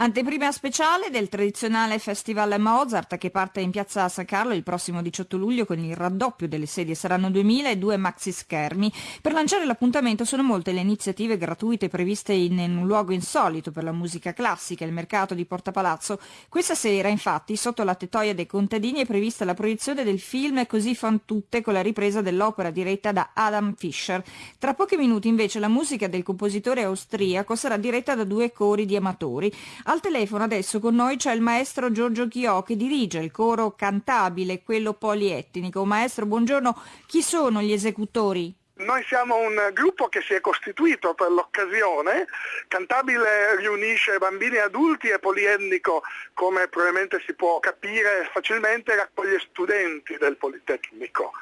Anteprima speciale del tradizionale Festival Mozart che parte in piazza San Carlo il prossimo 18 luglio con il raddoppio delle sedie. Saranno 2000 e due maxi schermi. Per lanciare l'appuntamento sono molte le iniziative gratuite previste in, in un luogo insolito per la musica classica, il mercato di Porta Palazzo. Questa sera, infatti, sotto la tettoia dei contadini è prevista la proiezione del film Così fan tutte con la ripresa dell'opera diretta da Adam Fischer. Tra pochi minuti invece la musica del compositore austriaco sarà diretta da due cori di amatori. Al telefono adesso con noi c'è il maestro Giorgio Chiò che dirige il coro cantabile, quello polietnico. Maestro, buongiorno. Chi sono gli esecutori? Noi siamo un gruppo che si è costituito per l'occasione, Cantabile riunisce bambini e adulti e polietnico, come probabilmente si può capire facilmente, raccoglie studenti del Politecnico.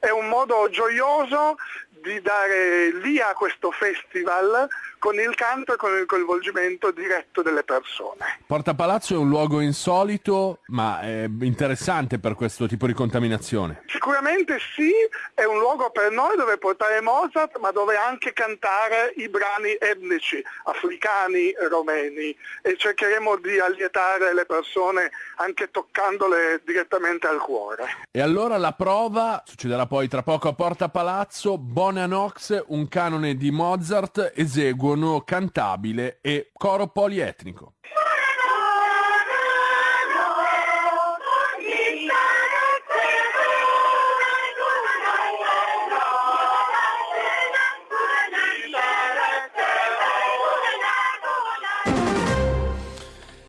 È un modo gioioso di dare via a questo festival con il canto e con il coinvolgimento diretto delle persone. Porta Palazzo è un luogo insolito ma è interessante per questo tipo di contaminazione. Sicuramente sì, è un luogo per noi dove portare Mozart ma dove anche cantare i brani etnici, africani, romeni e cercheremo di allietare le persone anche toccandole direttamente al cuore. E allora la prova succederà poi tra poco a Porta Palazzo, Bonanox, un canone di Mozart eseguo cantabile e coro polietnico.